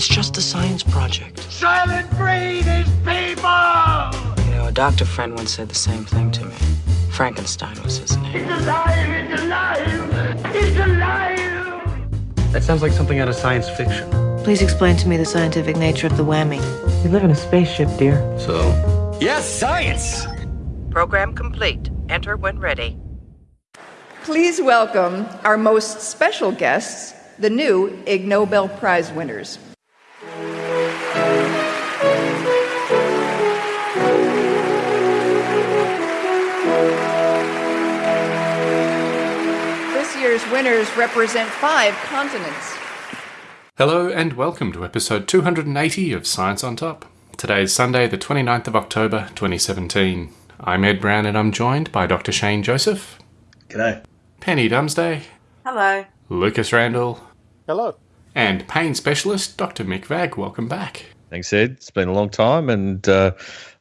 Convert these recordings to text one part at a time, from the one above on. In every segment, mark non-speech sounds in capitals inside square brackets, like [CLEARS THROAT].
It's just a science project. Silent breed is people! You know, a doctor friend once said the same thing to me. Frankenstein was his name. It's alive! It's alive! It's alive! That sounds like something out of science fiction. Please explain to me the scientific nature of the whammy. We live in a spaceship, dear. So, Yes, science! Program complete. Enter when ready. Please welcome our most special guests, the new Ig Nobel Prize winners. This year's winners represent five continents. Hello and welcome to episode 280 of Science on Top. Today is Sunday, the 29th of October 2017. I'm Ed Brown and I'm joined by Dr. Shane Joseph, G'day. Penny Dumsday, Hello. Lucas Randall, Hello. And pain specialist Dr. Mick Vagg. Welcome back. Thanks, Ed. It's been a long time, and uh,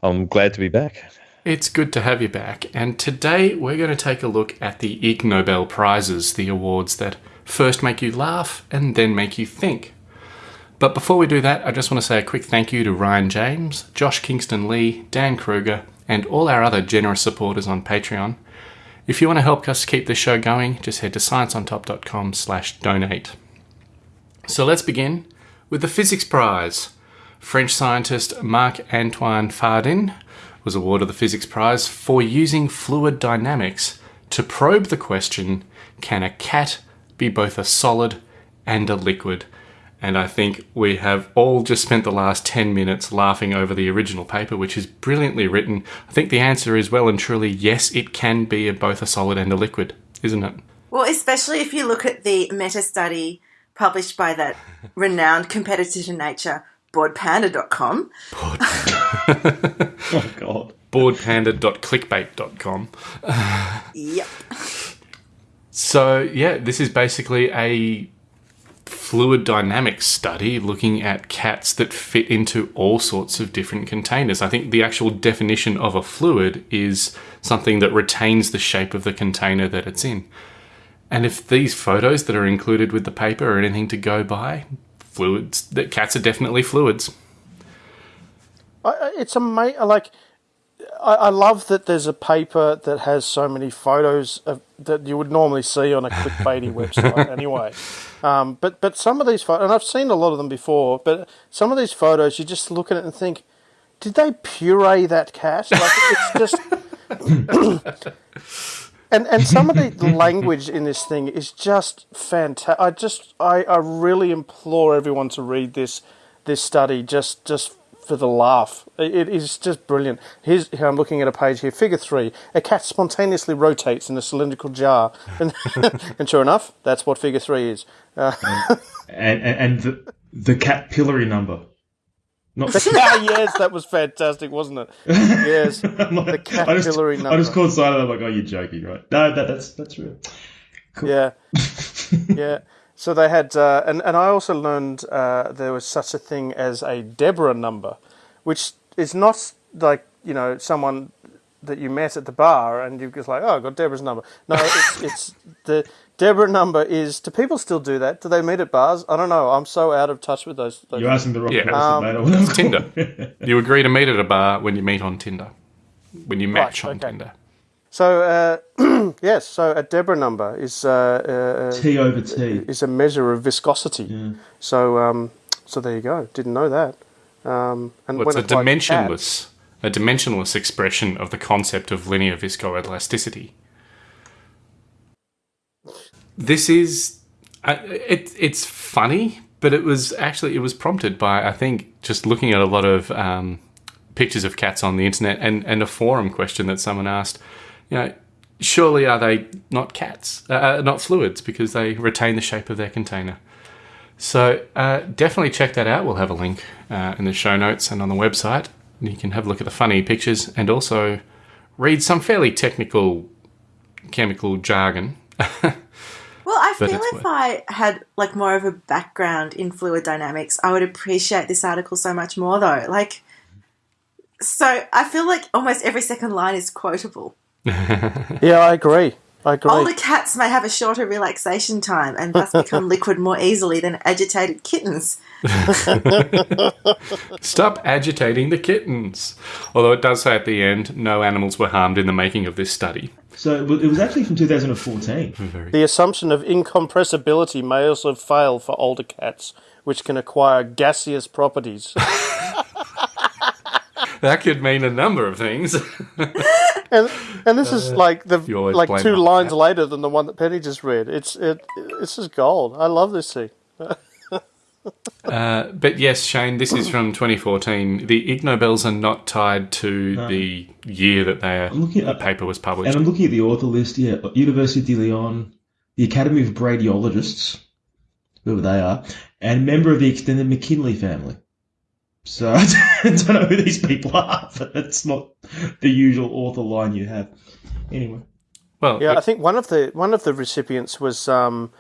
I'm glad to be back. It's good to have you back, and today we're going to take a look at the Ig Nobel Prizes, the awards that first make you laugh and then make you think. But before we do that, I just want to say a quick thank you to Ryan James, Josh Kingston Lee, Dan Kruger, and all our other generous supporters on Patreon. If you want to help us keep this show going, just head to scienceontop.com slash donate. So let's begin with the Physics Prize. French scientist Marc-Antoine Fardin was awarded the Physics Prize for using fluid dynamics to probe the question, can a cat be both a solid and a liquid? And I think we have all just spent the last 10 minutes laughing over the original paper, which is brilliantly written. I think the answer is well and truly yes, it can be both a solid and a liquid, isn't it? Well, especially if you look at the meta study published by that renowned competitor to nature, boredpanda.com. [LAUGHS] Oh, God. Boredpanda.clickbait.com. Yep. So, yeah, this is basically a fluid dynamics study looking at cats that fit into all sorts of different containers. I think the actual definition of a fluid is something that retains the shape of the container that it's in. And if these photos that are included with the paper are anything to go by, fluids, that cats are definitely fluids. I, it's amazing. Like, I, I love that there's a paper that has so many photos of, that you would normally see on a clickbaity [LAUGHS] website anyway. Um, but but some of these photos, and I've seen a lot of them before, but some of these photos, you just look at it and think, did they puree that cat? Like, it's just. [LAUGHS] [CLEARS THROAT] [LAUGHS] And and some of the [LAUGHS] language in this thing is just fantastic. I just I, I really implore everyone to read this this study just just for the laugh. It, it is just brilliant. Here's here I'm looking at a page here. Figure three: a cat spontaneously rotates in a cylindrical jar, and, [LAUGHS] and sure enough, that's what figure three is. Uh, and, and, and the, the capillary number. Not [LAUGHS] ah, yes, that was fantastic, wasn't it? [LAUGHS] Yes, the I just, capillary number. I just caught sight of that. Like, oh, you're joking, right? No, that, that's that's real. Yeah, [LAUGHS] yeah. So they had, uh, and and I also learned uh, there was such a thing as a Deborah number, which is not like you know someone that you met at the bar and you're just like, oh, I got Deborah's number. No, it's it's [LAUGHS] the Deborah number is. Do people still do that? Do they meet at bars? I don't know. I'm so out of touch with those. those You're asking the wrong Yeah. person, Um, mate. I wouldn't It's Tinder. [LAUGHS] You agree to meet at a bar when you meet on Tinder. When you match Right, on okay. Tinder. So uh, [CLEARS THROAT] yes, so a Deborah number is uh, uh, T over T. is a measure of viscosity. So um, so there you go. Didn't know that. Um, and Well, it's a when like dimensionless, a dimensionless expression of the concept of linear viscoelasticity. This is, it, it's funny, but it was actually it was prompted by I think just looking at a lot of um, pictures of cats on the internet and and a forum question that someone asked, you know. Surely are they not cats, uh, uh, not fluids, because they retain the shape of their container? So uh, definitely check that out. We'll have a link uh, in the show notes and on the website. You can have a look at the funny pictures and also read some fairly technical chemical jargon. [LAUGHS] Well, I But feel if worth- I had like more of a background in fluid dynamics, I would appreciate this article so much more though. Like so I feel like almost every second line is quotable. [LAUGHS] Yeah, I agree. I. Older cats may have a shorter relaxation time and thus become [LAUGHS] liquid more easily than agitated kittens. [LAUGHS] Stop agitating the kittens. Although it does say at the end, no animals were harmed in the making of this study. So it was- it was actually from 2014. The assumption of incompressibility may also fail for older cats, which can acquire gaseous properties. [LAUGHS] That could mean a number of things. And and this is like the you always like blame two it lines that. later than the one that Penny just read. It's it it's just gold. I love this scene. [LAUGHS] Uh, but yes, Shane, this is from 2014. The Ig Nobels are not tied to the year that their looking the at- paper was published. And I'm looking at the author list here University de Leon, the Academy of Radiologists, whoever they are, and member of the extended McKinley family. So [LAUGHS] I don't know who these people are, [LAUGHS] but that's not the usual author line you have. Anyway. Well, Yeah, I think one of the one of the recipients was um,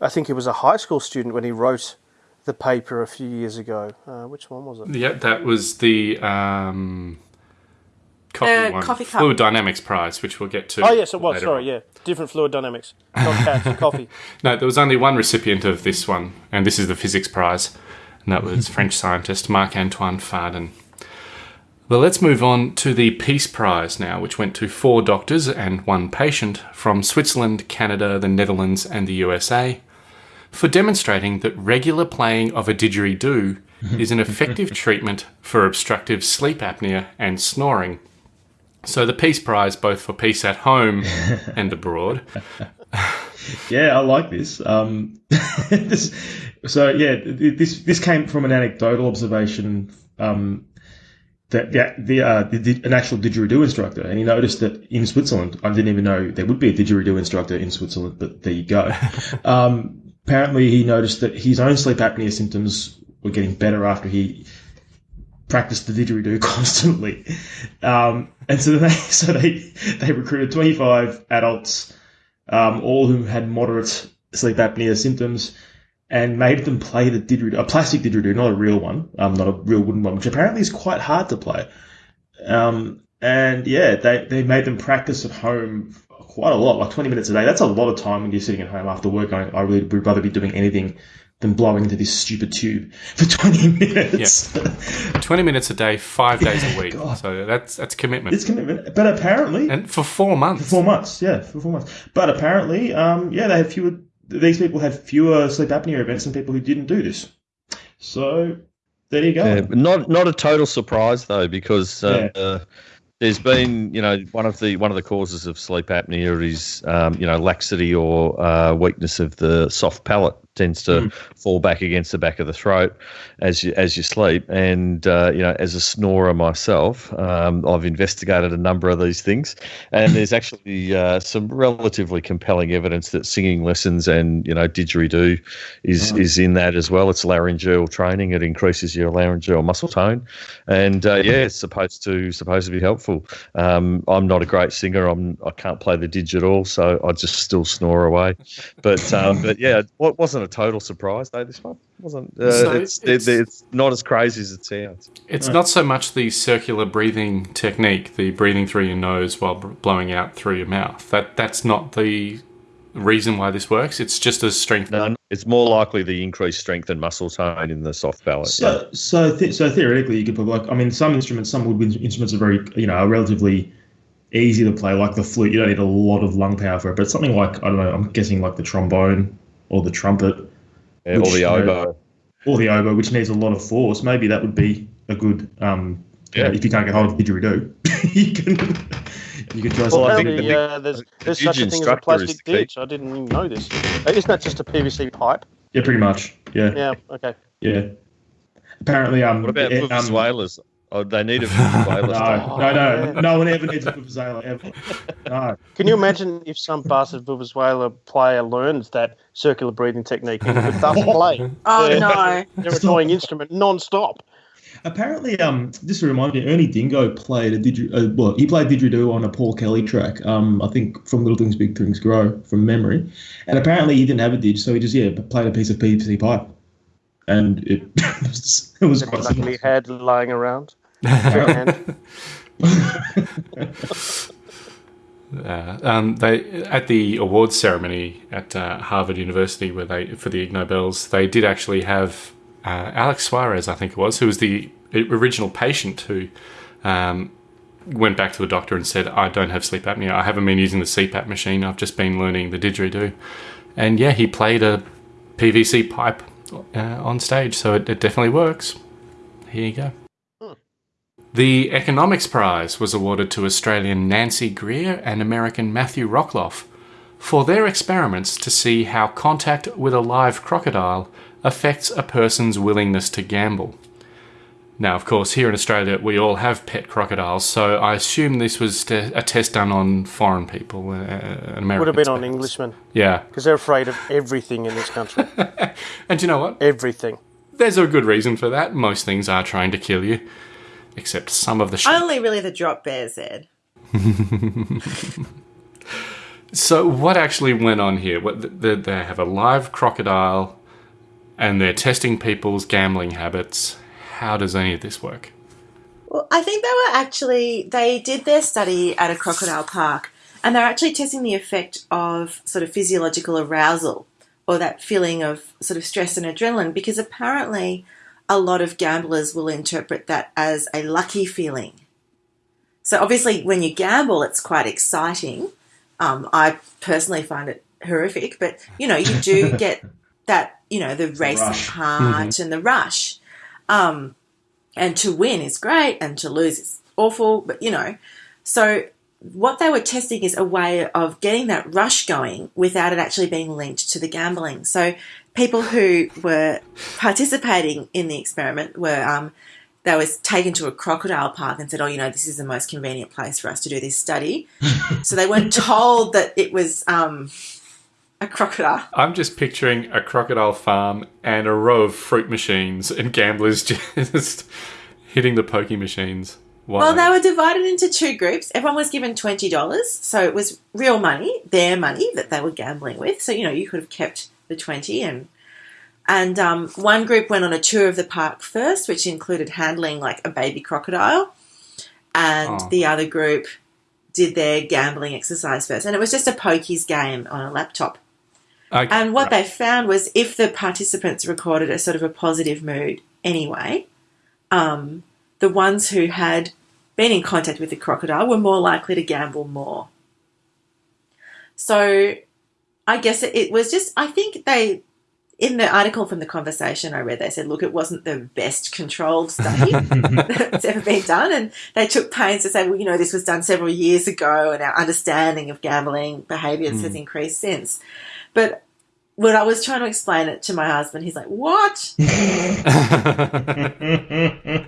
I think he was a high school student when he wrote the paper a few years ago. Uh, which one was it? yeah, that was the um, coffee Uh, one, coffee cup. Fluid Dynamics Prize, which we'll get to. Oh yes, it was. Sorry, on. yeah, different fluid dynamics. Not cats, [LAUGHS] coffee. No, there was only one recipient of this one, and this is the physics prize, and that was French scientist Marc Antoine Fardin. Well, let's move on to the Peace Prize now, which went to four doctors and one patient from Switzerland, Canada, the Netherlands, and the USA for demonstrating that regular playing of a didgeridoo [LAUGHS] is an effective treatment for obstructive sleep apnea and snoring. So the Peace Prize, both for peace at home [LAUGHS] and abroad, [LAUGHS] Yeah, I like this. Um, [LAUGHS] this so yeah, this this came from an anecdotal observation um, that the, the, uh, the, the an actual didgeridoo instructor, and he noticed that in Switzerland, I didn't even know there would be a didgeridoo instructor in Switzerland, but there you go. [LAUGHS] um, apparently, he noticed that his own sleep apnea symptoms were getting better after he practiced the didgeridoo constantly. Um, and so they so they they recruited 25 adults um, all who had moderate sleep apnea symptoms, and made them play the didgeridoo, a plastic didgeridoo, not a real one, um, not a real wooden one, which apparently is quite hard to play. Um, and yeah, they, they made them practice at home quite a lot, like 20 minutes a day. That's a lot of time when you're sitting at home after work going, I really would rather be doing anything than blowing into this stupid tube for [LAUGHS] 20 minutes. Yeah. 20 minutes a day, five days a week. God. So that's that's commitment. It's commitment. But apparently, and for four months. For four months, yeah, for four months. But apparently, um, yeah, they had fewer. These people had fewer sleep apnea events than people who didn't do this. So there you go. Yeah, not not a total surprise though, because uh, uh, there's been you know one of the one of the causes of sleep apnea is um, you know laxity or uh, weakness of the soft palate tends to Mm. fall back against the back of the throat as you as you sleep. And uh, you know, as a snorer myself, um, I've investigated a number of these things, and there's [LAUGHS] actually uh, some relatively compelling evidence that singing lessons and you know didgeridoo is Oh. is in that as well. It's laryngeal training; it increases your laryngeal muscle tone, and uh, yeah, it's supposed to supposed to be helpful. Um, I'm not a great singer. I'm I can't play the didge at all, so I just still snore away. But um, but yeah, what wasn't a total surprise though. This one wasn't. Uh, So it's, it's- it's not as crazy as it sounds. It's not so much the circular breathing technique, the breathing through your nose while blowing out through your mouth. That that's not the reason why this works. It's just a strength. No, it's more likely the increased strength and muscle tone in the soft palate. So, so, th- so theoretically, you could probably like. I mean, some instruments, some woodwind instruments are very, you know, are relatively easy to play. Like the flute, you don't need a lot of lung power for it. But something like I don't know, I'm guessing like the trombone or the trumpet, Yeah, or which, the you know, oboe. or the oboe, which needs a lot of force. Maybe that would be a good. Um, you know, Yeah. if you can't get hold of didgeridoo, [LAUGHS] you can you can try. Well, something. apparently, uh, there's, there's such a thing as a plastic the ditch. I didn't even know this. Uh, Isn't that just a PVC pipe? Yeah, pretty much. Yeah. Yeah. Okay. Yeah. Apparently, um, What about it- um, vuvuzelas? Oh, they need a [LAUGHS] vuvuzela. No, no, no, no one ever needs a vuvuzela ever. No. Can you imagine if some bastard Vuvuzela player learns that circular breathing technique and could thus [LAUGHS] play Oh, their, no. [LAUGHS] their annoying instrument non-stop? Apparently, um, just to remind you, Ernie Dingo played a didger. Uh, well, he played didgeridoo on a Paul Kelly track. Um, I think from Little Things Big Things Grow from memory, and apparently he didn't have a didge, so he just yeah played a piece of PVC pipe, and it was, [LAUGHS] it was quite Luckily simple. had lying around. [LAUGHS] Uh, um, they at the awards ceremony at uh, Harvard University, where they for the Ig Nobels, they did actually have uh, Alex Suarez, I think it was, who was the original patient who um, went back to the doctor and said, "I don't have sleep apnea. I haven't been using the CPAP machine. I've just been learning the didgeridoo." And yeah, he played a PVC pipe uh, on stage, so it, it definitely works. Here you go. The Economics Prize was awarded to Australian Nancy Greer and American Matthew Rockloff for their experiments to see how contact with a live crocodile affects a person's willingness to gamble. Now, of course, here in Australia, we all have pet crocodiles, so I assume this was te- a test done on foreign people, uh, American. Would have been on Englishmen. Yeah. Because they're afraid of everything in this country. [LAUGHS] and you know what? Everything. There's a good reason for that. Most things are trying to kill you, except some of the shit. Only really the drop bears, Ed. [LAUGHS] so, what actually went on here? What, they, they have a live crocodile and they're testing people's gambling habits. How does any of this work? Well, I think they were actually, they did their study at a crocodile park and they're actually testing the effect of sort of physiological arousal or that feeling of sort of stress and adrenaline because apparently a lot of gamblers will interpret that as a lucky feeling. So obviously, when you gamble, it's quite exciting. Um, I personally find it horrific, but you know, you do [LAUGHS] get that, you know, the racing heart mm-hmm. and the rush. Um, and to win is great, and to lose is awful, but you know, so what they were testing is a way of getting that rush going without it actually being linked to the gambling. So people who were participating in the experiment were um, they was taken to a crocodile park and said, "Oh, you know, this is the most convenient place for us to do this study." [LAUGHS] so they weren't told that it was um, a crocodile. I'm just picturing a crocodile farm and a row of fruit machines and gamblers [LAUGHS] just hitting the pokey machines. Why? Well, they were divided into two groups. Everyone was given twenty dollars, so it was real money, their money that they were gambling with. So you know, you could have kept the twenty, and and um, one group went on a tour of the park first, which included handling like a baby crocodile, and oh. the other group did their gambling exercise first, and it was just a pokies game on a laptop. Okay, and what right. they found was if the participants recorded a sort of a positive mood anyway, um, the ones who had been in contact with the crocodile were more likely to gamble more. So I guess it, was just, I think they, in the article from the conversation I read, they said, look, it wasn't the best controlled study [LAUGHS] that's ever been done. And they took pains to say, well, you know, this was done several years ago and our understanding of gambling behaviours mm. has increased since. But when I was trying to explain it to my husband, he's like, "What?" [LAUGHS]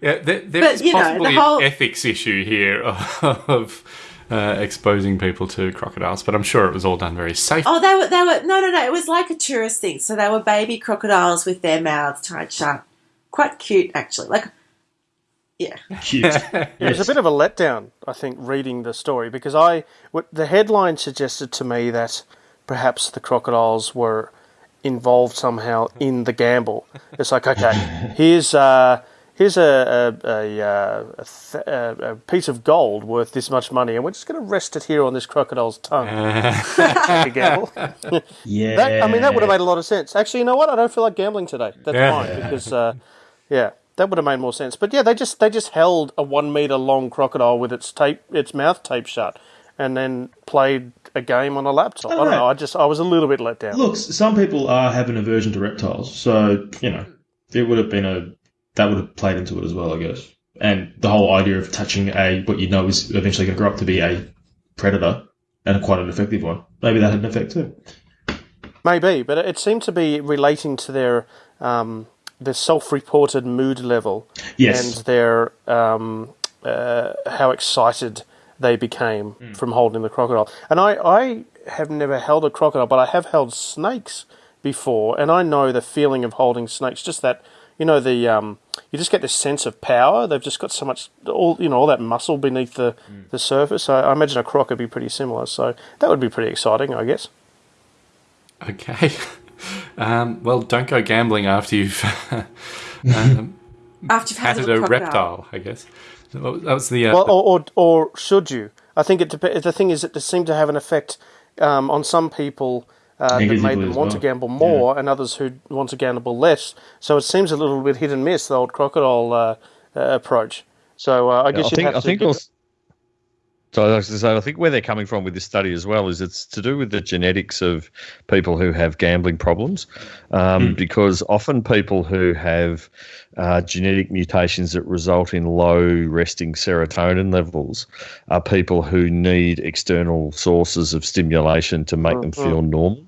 Yeah, there, there but, is possibly know, whole... an ethics issue here [LAUGHS] of uh, exposing people to crocodiles, but I'm sure it was all done very safe. Oh, they were, they were, no, no, no, it was like a tourist thing. So they were baby crocodiles with their mouths tied shut. Quite cute, actually. Like, yeah. Cute. [LAUGHS] It was a bit of a letdown, I think, reading the story because I, the headline suggested to me that perhaps the crocodiles were involved somehow in the gamble. It's like, okay, here's. Uh, here's a a, a, uh, a, th- a, piece of gold worth this much money, and we're just going to rest it here on this crocodile's tongue. [LAUGHS] gamble. yeah. That, I mean, that would have made a lot of sense. Actually, you know what? I don't feel like gambling today. That's yeah. fine because, uh, yeah, that would have made more sense. But yeah, they just they just held a one meter long crocodile with its tape its mouth taped shut, and then played a game on a laptop. I don't, I don't know. know. I just I was a little bit let down. Look, some people are have an aversion to reptiles, so you know it would have been a that would have played into it as well, I guess. And the whole idea of touching a what you know is eventually going to grow up to be a predator and quite an effective one. Maybe that had an effect too. Maybe, but it seemed to be relating to their um, their self-reported mood level yes. and their um, uh, how excited they became mm. from holding the crocodile. And I, I have never held a crocodile, but I have held snakes before, and I know the feeling of holding snakes. Just that you know the um, you just get this sense of power. They've just got so much all you know all that muscle beneath the mm. the surface. I, I imagine a croc would be pretty similar. So that would be pretty exciting, I guess. Okay. [LAUGHS] Um, well, don't go gambling after you've [LAUGHS] um, [LAUGHS] after you've had a, reptile, I guess. That was the uh, well, or, or, or should you? I think it dep- the thing is that it seemed to have an effect um, on some people uh, that made them as want to gamble more, and others who want to gamble less. So it seems a little bit hit and miss the old crocodile uh, uh, approach. So uh, I guess I you'd think have I to think give- also, so I was gonna say, I think where they're coming from with this study as well is it's to do with the genetics of people who have gambling problems, um, because often people who have uh, genetic mutations that result in low resting serotonin levels are people who need external sources of stimulation to make them feel normal.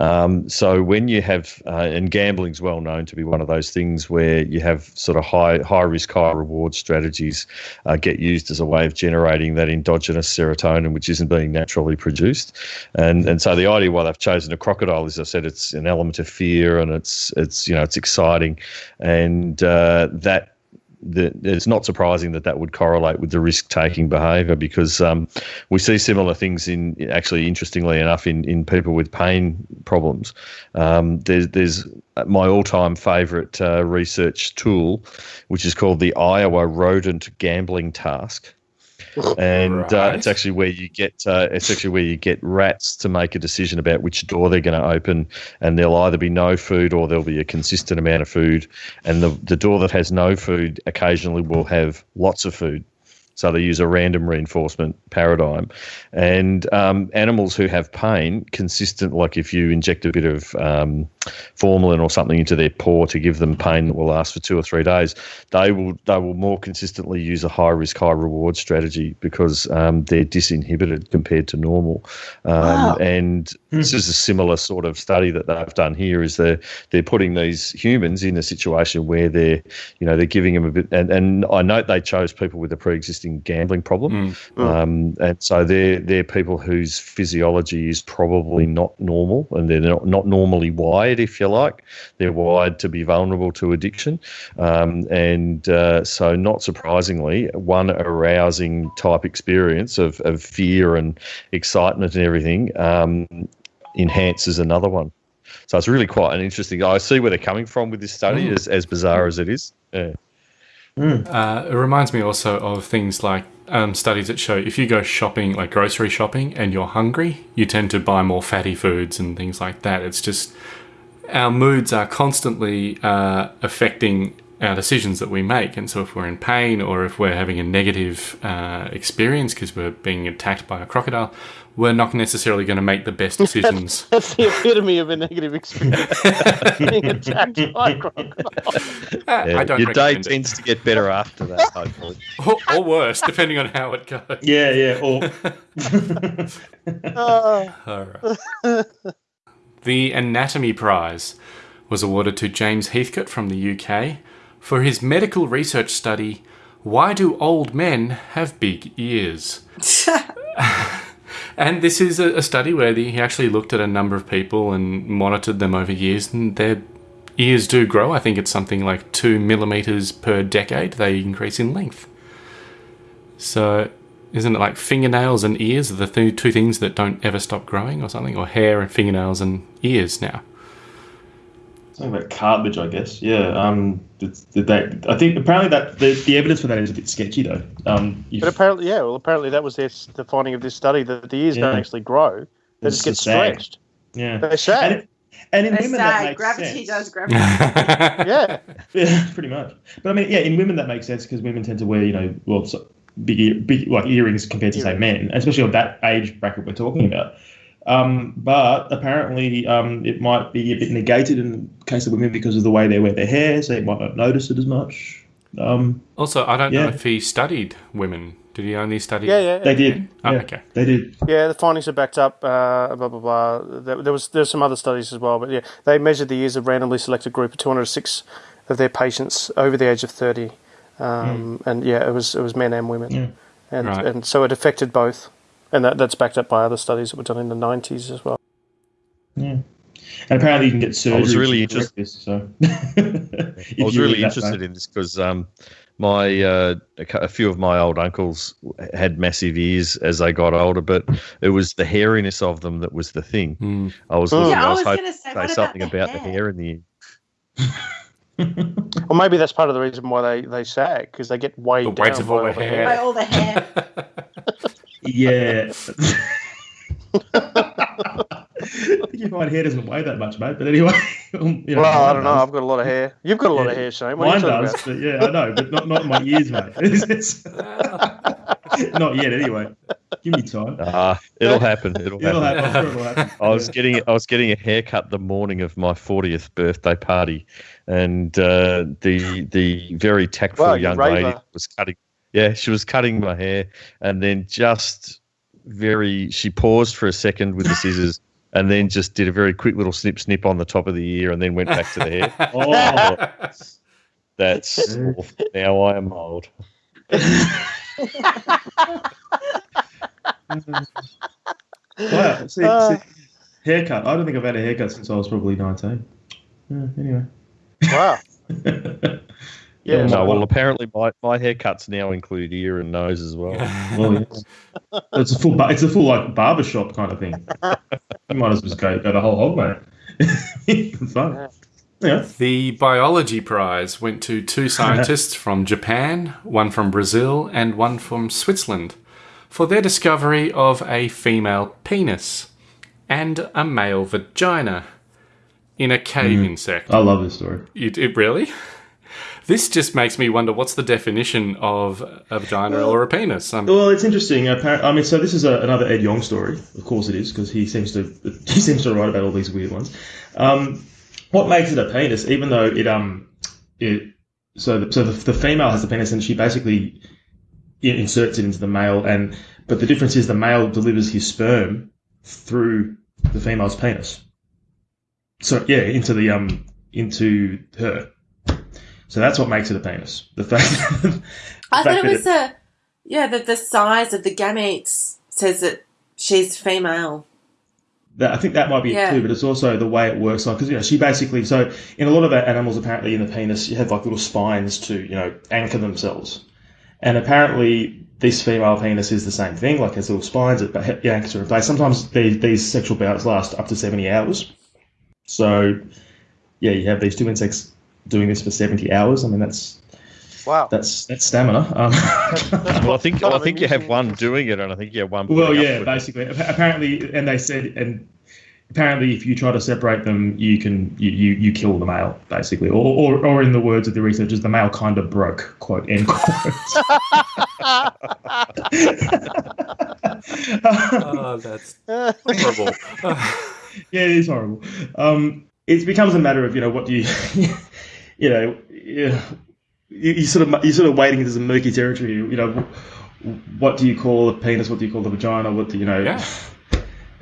Um, so when you have, uh, and gambling's well known to be one of those things where you have sort of high high risk, high reward strategies uh, get used as a way of generating that endogenous serotonin, which isn't being naturally produced. And and so the idea why they've chosen a crocodile, as I said, it's an element of fear and it's it's you know it's exciting, and uh, that it's not surprising that that would correlate with the risk taking behaviour because um, we see similar things in actually interestingly enough in, in people with pain problems. Um, there's there's my all time favourite uh, research tool, which is called the Iowa Rodent Gambling Task. And uh, it's actually where you get uh, it's actually where you get rats to make a decision about which door they're going to open, and there'll either be no food or there'll be a consistent amount of food, and the the door that has no food occasionally will have lots of food. So they use a random reinforcement paradigm, and um, animals who have pain, consistent, like if you inject a bit of um, formalin or something into their paw to give them pain that will last for two or three days, they will they will more consistently use a high risk, high reward strategy because um, they're disinhibited compared to normal. Um, Wow. And this is a similar sort of study that they've done here. Is they're they're putting these humans in a situation where they're you know they're giving them a bit, and, and I note they chose people with a pre-existing gambling problem, um, and so they're they're people whose physiology is probably not normal, and they're not, not normally wired, if you like. They're wired to be vulnerable to addiction, um, and uh, so not surprisingly, one arousing type experience of, of fear and excitement and everything um, enhances another one. So it's really quite an interesting. I see where they're coming from with this study, as, as bizarre as it is. Yeah. Uh, it reminds me also of things like um, studies that show if you go shopping, like grocery shopping, and you're hungry, you tend to buy more fatty foods and things like that. It's just our moods are constantly uh, affecting our decisions that we make. And so if we're in pain or if we're having a negative uh, experience because we're being attacked by a crocodile, we're not necessarily going to make the best decisions. [LAUGHS] That's the epitome of a negative experience. [LAUGHS] Being attacked by a crocodile. Yeah, I don't your day recommend it. tends to get better after that, hopefully. [LAUGHS] or, or worse, depending on how it goes. Yeah, yeah. Or All right. The Anatomy Prize was awarded to James Heathcote from the UK for his medical research study Why Do Old Men Have Big Ears? [LAUGHS] and this is a, a study where the, he actually looked at a number of people and monitored them over years, and their ears do grow. I think it's something like two millimeters per decade, they increase in length. So, isn't it like fingernails and ears are the th- two things that don't ever stop growing or something? Or hair and fingernails and ears now? Something about cartilage, I guess. Yeah. Um. That, I think apparently that the, the evidence for that is a bit sketchy though. Um. You've, But apparently, yeah, well, apparently that was their, the finding of this study that the ears don't actually grow; they It's just get sag. stretched. yeah. They sag. And, and in They women that makes gravity sense. does [LAUGHS] gravity. Yeah, [LAUGHS] Yeah, pretty much. But I mean, yeah, in women that makes sense because women tend to wear, you know, well, so big, big like earrings compared to say men, especially of that age bracket we're talking about. Um, but apparently, um, it might be a bit negated in the case of women because of the way they wear their hair, so you might not notice it as much. Um, also, I don't know if he studied women. Did he only study? yeah, yeah. they did. Oh, yeah, okay. They did. Yeah, the findings are backed up. Uh, blah blah blah. There, there was there's some other studies as well, but yeah, they measured the ears of randomly selected group of 206 of their patients over the age of 30, um, and yeah, it was it was men and women, and Right. and so it affected both, and that, that's backed up by other studies that were done in the 90s as well. Yeah. And apparently, you can get surgery. was really to correct this, so I was really [LAUGHS] interested in this because um, my uh, a, few of my old uncles had massive ears as they got older, but it was the hairiness of them that was the thing. Hmm. I was Oh. looking, Yeah, I I was, was hoping gonna say, say what about something the about the hair? hair in the ear. [LAUGHS] [LAUGHS] Or maybe that's part of the reason why they, they sag because they get weighed The down weight of all by the hair. By all the hair. [LAUGHS] Yeah. [LAUGHS] I think your white hair doesn't weigh that much, mate. But anyway, you know, well, I don't know. does. I've got a lot of hair. You've got a lot of hair, Shane. What Mine does, about? but yeah, I know, but not not in my ears, mate. Not yet, anyway. Give me time. Ah, it'll happen. It'll, It'll happen. happen. I'm sure it'll happen. I was getting I was getting a haircut the morning of my 40th birthday party, and uh, the the very tactful Well, you young lady was cutting. Yeah, she was cutting my hair, and then just very she paused for a second with the scissors, [LAUGHS] and then just did a very quick little snip snip on the top of the ear, and then went back to the hair. [LAUGHS] Oh, That's now I am old. wow. See, Uh. see, haircut. I don't think I've had a haircut since I was probably 19. Yeah, anyway. Wow. [LAUGHS] Yeah. No, well, apparently my, my haircuts now include ear and nose as well. [LAUGHS] Well, yes. it's a full, bar- it's a full like barber shop kind of thing. [LAUGHS] You might as well go, go the whole hog, mate. Fun. Yeah. The biology prize went to two scientists from Japan, one from Brazil, and one from Switzerland, for their discovery of a female penis and a male vagina in a cave insect. I love this story. It, it really? [LAUGHS] This just makes me wonder what's the definition of a vagina or a penis? Um, Well, it's interesting. I mean, so this is a, another Ed Yong story. Of course, it is because he seems to [LAUGHS] he seems to write about all these weird ones. Um, what makes it a penis? Even though it um it so the, so the, the female has the penis and she basically inserts it into the male and but the difference is the male delivers his sperm through the female's penis. So yeah, into the um into her. So that's what makes it a penis. The fact. [LAUGHS] the I thought it that was the yeah the the size of the gametes says that she's female. That, I think that might be Yeah. it too, but it's also the way it works. Like, because you know, she basically so in a lot of animals, apparently in the penis, you have like little spines to you know anchor themselves, and apparently this female penis is the same thing. Like has little spines that anchors her in place. Sometimes these, these sexual bouts last up to seventy hours. So, yeah, you have these two insects doing this for seventy hours. I mean, that's Wow. that's that's stamina. Um, [LAUGHS] Well, I think Kind I think you have one doing it, and I think you have one. Well, yeah, with it. basically. Apparently, and they said, and apparently, if you try to separate them, you can you you, you kill the male, basically, or, or or in the words of the researchers, the male kind of broke. Quote end quote. oh, [LAUGHS] [LAUGHS] that's horrible. Yeah, it is horrible. Um, it becomes a matter of you know what do you, [LAUGHS] you know, you, you sort of you sort of wading into some murky territory. You know, what do you call the penis? What do you call the vagina? What do you know? Yeah. [LAUGHS]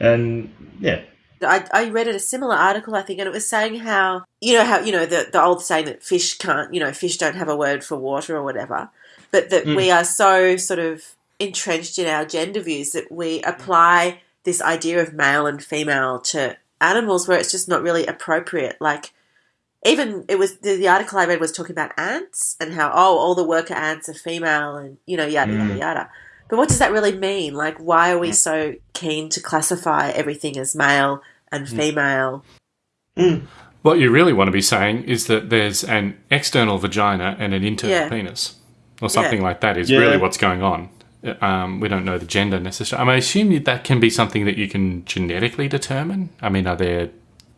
And yeah, I, I read it a similar article I think and it was saying how you know how you know the, the old saying that fish can't you know fish don't have a word for water or whatever but that Mm. we are so sort of entrenched in our gender views that we apply this idea of male and female to animals where it's just not really appropriate like even it was the, the article I read was talking about ants and how oh all the worker ants are female and you know yada yada Mm. yada but what does that really mean like why are we mm. so keen to classify everything as male and mm. female mm. What you really want to be saying is that there's an external vagina and an internal Yeah. penis, or something Yeah. like that. Is Yeah. really what's going on. Um, we don't know the gender necessarily. I mean, I assume that can be something that you can genetically determine. I mean, are there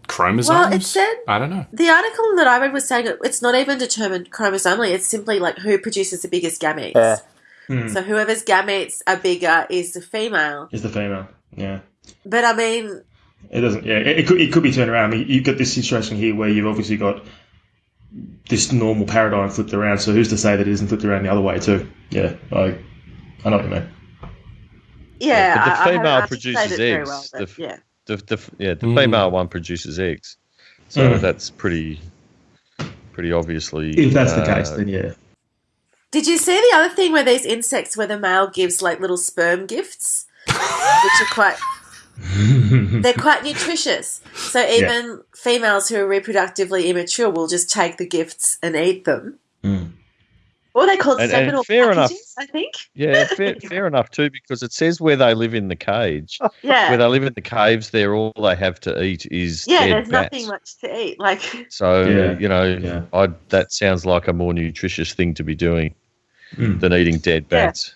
chromosomes? Well, it said- I don't know. the article that I read was saying it's not even determined chromosomally it's simply like who produces the biggest gametes Yeah. Hmm. so whoever's gametes are bigger is the female is the female. Yeah. but I mean It doesn't. Yeah, it, it could. It could be turned around. I mean, you've got this situation here where you've obviously got this normal paradigm flipped around. So who's to say that it isn't flipped around the other way too? Yeah, I, I know what you mean. yeah, but the I- I female haven't produces eggs. well, The yeah The, the yeah the Mm. female one produces eggs, so Mm. that's pretty pretty obviously. If that's the uh, case, then yeah. Did you see the other thing where these insects where the male gives like little sperm gifts, which are quite [LAUGHS] they're quite nutritious. So even females who are reproductively immature will just take the gifts and eat them. What are they called? And- and Seminal fair enough. I think. Yeah, [LAUGHS] fair, fair enough too, because it says where they live in the cage. Yeah. Where they live in the caves, there all they have to eat is yeah. dead There's bats. nothing much to eat. Like [LAUGHS] So Yeah, you know, yeah. I, that sounds like a more nutritious thing to be doing Mm. than eating dead Yeah. bats.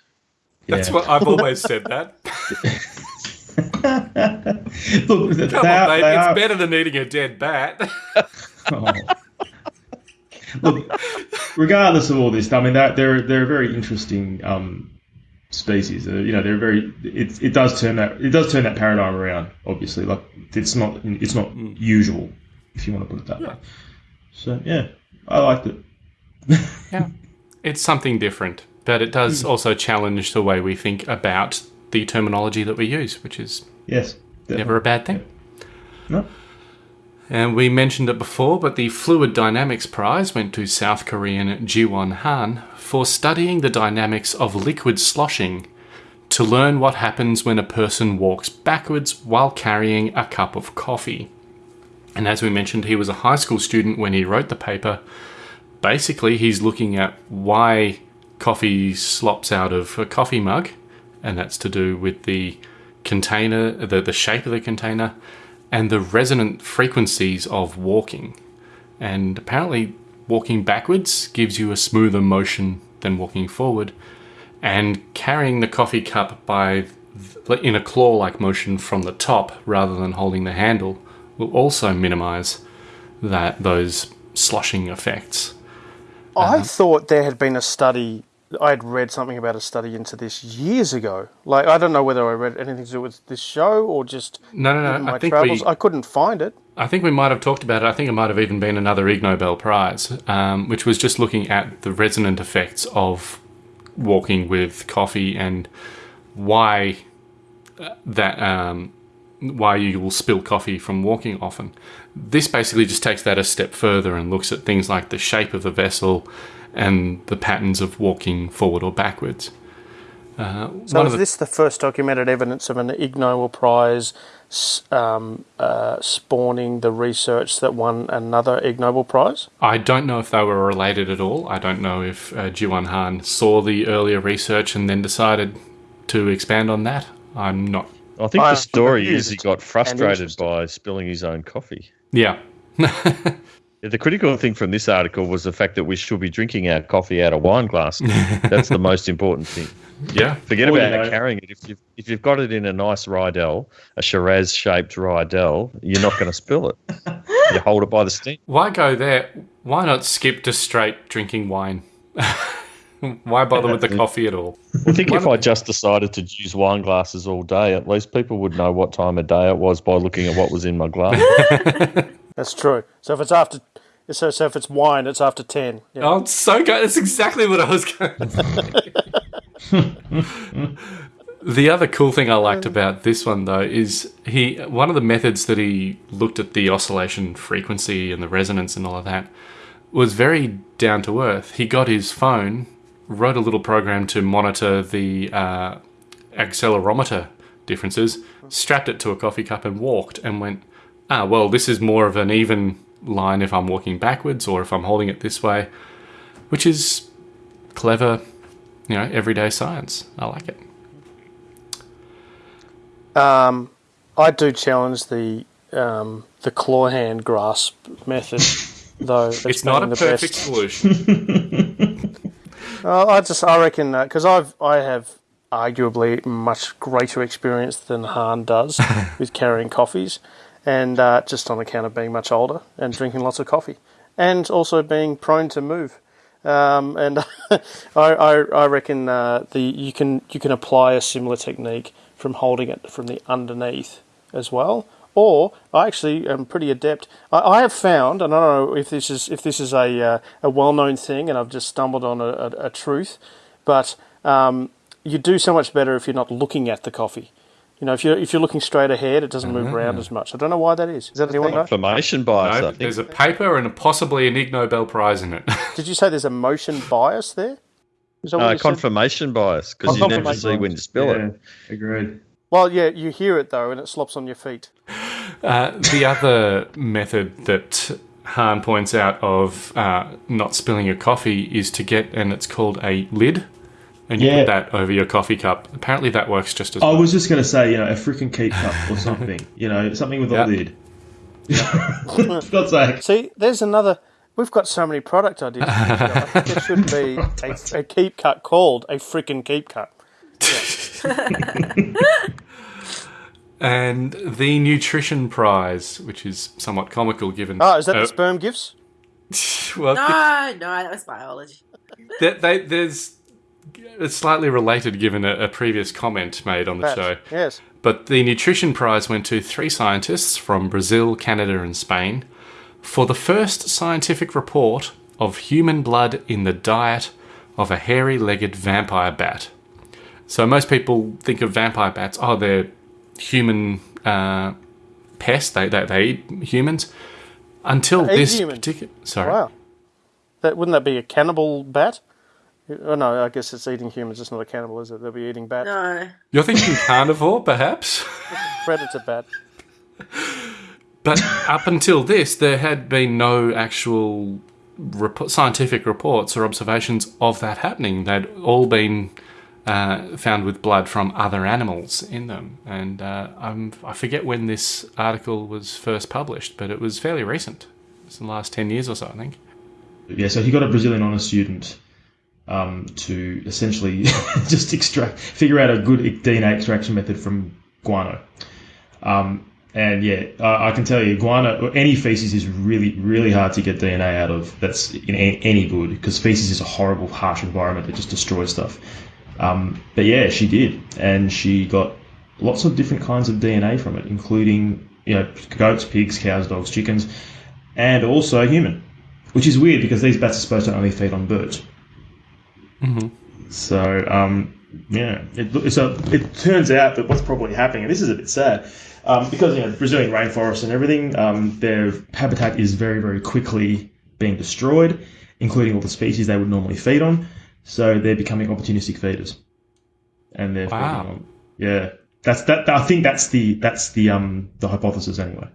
That's Yeah. what I've always said. That [LAUGHS] Look, come are- on, mate. they It's are- better than eating a dead bat. Oh. Look, regardless of all this, I mean, they're they're, they're a very interesting um, species. Uh, you know, they're very. It, it does turn that it does turn that paradigm around. Obviously, like it's not it's not usual, if you want to put it that way. So yeah, I liked it. [LAUGHS] yeah, it's something different, but it does also challenge the way we think about the terminology that we use, which is Yes, never a bad thing. No. And we mentioned it before, but the Fluid Dynamics Prize went to South Korean Jiwon Han for studying the dynamics of liquid sloshing to learn what happens when a person walks backwards while carrying a cup of coffee. And as we mentioned, he was a high school student when he wrote the paper. Basically, he's looking at why coffee slops out of a coffee mug, and that's to do with the container, the, the shape of the container, and the resonant frequencies of walking. And apparently, walking backwards gives you a smoother motion than walking forward, and carrying the coffee cup by in a claw-like motion from the top rather than holding the handle will also minimize that those sloshing effects. I uh-huh. thought there had been a study. I had read something about a study into this years ago. Like I don't know whether I read anything to do with this show or just No, no, no, my I think travels. we- I couldn't find it. I think we might have talked about it. I think it might have even been another Ig Nobel Prize, um, which was just looking at the resonant effects of walking with coffee and why uh, that um, why you will spill coffee from walking often. This basically just takes that a step further and looks at things like the shape of the vessel and the patterns of walking forward or backwards. Uh, So is the- this the first documented evidence of an Ig Nobel Prize um, uh, spawning the research that won another Ig Nobel Prize? I don't know if they were related at all. I don't know if uh, Jiwon Han saw the earlier research and then decided to expand on that. I'm not. I think I'm the story is he got frustrated by spilling his own coffee. Yeah. [LAUGHS] Yeah, the critical thing from this article was the fact that we should be drinking our coffee out of wine glasses. That's the most important thing. Yeah. Forget Well, you about know- carrying it. If you've, if you've got it in a nice Riedel, a Shiraz shaped Riedel, you're not going to spill it. [LAUGHS] You hold it by the stem. Why go there? Why not skip to straight drinking wine? [LAUGHS] Why bother with the coffee at all? I think if I just decided to use wine glasses all day, at least people would know what time of day it was by looking at what was in my glass. [LAUGHS] That's true. So if it's after, so, so if it's wine, it's after ten. Yeah. Oh, it's so good. That's exactly what I was going [LAUGHS] The other cool thing I liked about this one though is he one of the methods that he looked at the oscillation frequency and the resonance and all of that was very down to earth. He got his phone, wrote a little program to monitor the uh, accelerometer differences, strapped it to a coffee cup and walked and went, ah, well, this is more of an even line if I'm walking backwards or if I'm holding it this way, which is clever, you know, everyday science. I like it. Um, I do challenge the um, the claw hand grasp method, [LAUGHS] though. as It's not a the perfect best. solution. [LAUGHS] Well, I just I reckon because I've I have arguably much greater experience than Han does [LAUGHS] with carrying coffees, and uh, just on account of being much older and drinking lots of coffee, and also being prone to move. Um, and [LAUGHS] I, I, I reckon uh, the you can you can apply a similar technique from holding it from the underneath as well. Or I actually am pretty adept. I, I have found, and I don't know if this is if this is a uh, a well known thing, and I've just stumbled on a, a, a truth, but um, you do so much better if you're not looking at the coffee. You know, if you're if you're looking straight ahead, it doesn't move around as much. I don't know why that is. Is that anyone know? Confirmation bias, I no, think. there's a paper and possibly an Ig Nobel Prize in it. [LAUGHS] Did you say there's a motion bias there? Is that what No, you said? confirmation bias because Oh, you never see when to spill yeah, it. agreed. Well, yeah, you hear it though, and it slops on your feet. Uh, the other method that Han points out of uh, not spilling your coffee is to get, and it's called a lid, and you Yeah. put that over your coffee cup. Apparently, that works just as I well. was just going to say, you know, a freaking keep cup or [LAUGHS] something. You know, something with Yeah. a lid. [LAUGHS] God's sake. See, there's another. We've got so many product ideas. I [LAUGHS] think there should be a, a keep cut called a freaking keep cut. and the nutrition prize, which is somewhat comical given. Oh, is that uh, the sperm gifts? well, No, no, that was biology. they, they, there's it's slightly related given a, a previous comment made on the Bats. show. Yes. But the nutrition prize went to three scientists from Brazil, Canada, and Spain for the first scientific report of human blood in the diet of a hairy legged vampire bat. So most people think of vampire bats, oh, they're human uh, pests, they, they, they eat humans. Until They this particular. Sorry. Wow. That wouldn't that be a cannibal bat? Oh no, I guess it's eating humans. It's not a cannibal, is it? They'll be eating bats. No. You're thinking [LAUGHS] carnivore, perhaps? [LAUGHS] Predator bat. But up until this, there had been no actual rep- scientific reports or observations of that happening. They'd all been uh, found with blood from other animals in them. And uh, I'm, I forget when this article was first published, but it was fairly recent. It's in the last 10 years or so, I think. Yeah, so he got a Brazilian honour student um, to essentially [LAUGHS] just extract, figure out a good DNA extraction method from guano. Um, and yeah, I I can tell you, guano, any feces is really, really hard to get DNA out of that's in a- any good because feces is a horrible, harsh environment that just destroys stuff. Um, but yeah, she did, and she got lots of different kinds of DNA from it, including you know goats, pigs, cows, dogs, chickens, and also human, which is weird because these bats are supposed to only feed on birds. Mm-hmm. So um, yeah, it, so it turns out that what's probably happening, and this is a bit sad, um, because you know Brazilian rainforests and everything, um, their habitat is very very quickly being destroyed, including all the species they would normally feed on. So they're becoming opportunistic feeders, and they're Wow. feeding on. Yeah, that's that. I think that's the that's the um the hypothesis anyway.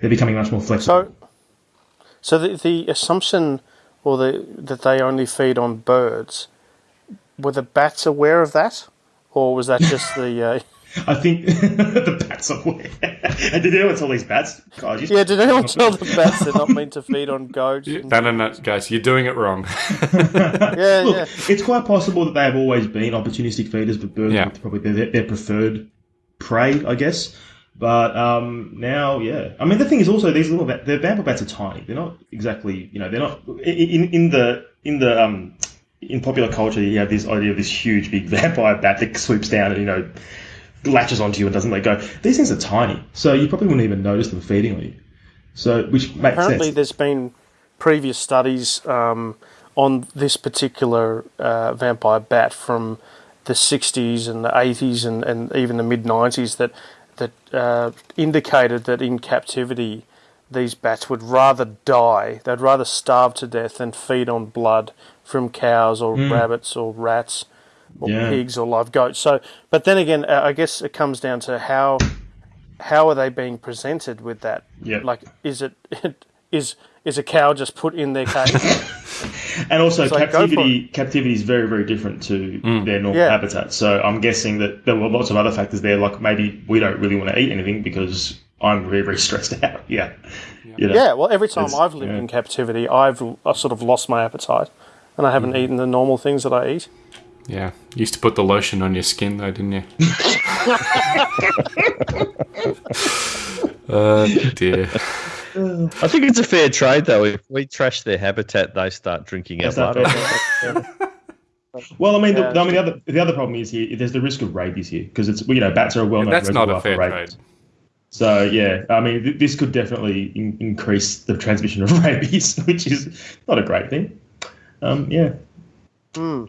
They're becoming much more flexible. So, so the the assumption, or the that they only feed on birds, were the bats aware of that, or was that just the? Uh, [LAUGHS] I think [LAUGHS] the bats are aware. [LAUGHS] and did anyone tell these bats? God, yeah, did anyone tell the bats they're not meant to feed on goats? and- No, no, no, guys, you're doing it wrong. yeah, Look, yeah. it's quite possible that they have always been opportunistic feeders, but birds Yeah. are probably their, their preferred prey, I guess. But um, now, yeah, I mean, the thing is also these little bat, the vampire bats are tiny. They're not exactly, you know, they're not in in the in the um in popular culture. You have this idea of this huge big [LAUGHS] vampire bat that swoops down and you know latches onto you and doesn't let go. These things are tiny, so you probably wouldn't even notice them feeding on you. So, which makes Apparently, sense. there's been previous studies um, on this particular uh, vampire bat from the 60s and the 80s and, and even the mid 90s that that uh, indicated that in captivity these bats would rather die. They'd rather starve to death than feed on blood from cows or Mm. rabbits or rats or Yeah. pigs or live goats. So, but then again, uh, I guess it comes down to how how are they being presented with that? Yep. Like, is it [LAUGHS] is is a cow just put in their cage? [LAUGHS] And also, It's like, captivity captivity is very very different to their normal Yeah. habitat. So I'm guessing that there were lots of other factors there, like maybe we don't really want to eat anything because I'm very very [LAUGHS] stressed out. [LAUGHS] Yeah, You know? yeah. Well, every time I've lived yeah. in captivity, I've I sort of lost my appetite, and I haven't eaten the normal things that I eat. Yeah, you used to put the lotion on your skin though, didn't you? uh, dear. I think it's a fair trade, though. If we trash their habitat, they start drinking our Is that blood. Well, I mean, the, I mean, the other the other problem is here. There's the risk of rabies here because it's you know bats are a well known That's not a reservoir fair for trade. rabies. So yeah, I mean, th- this could definitely in- increase the transmission of [LAUGHS] rabies, which is not a great thing. Um, yeah. Hmm.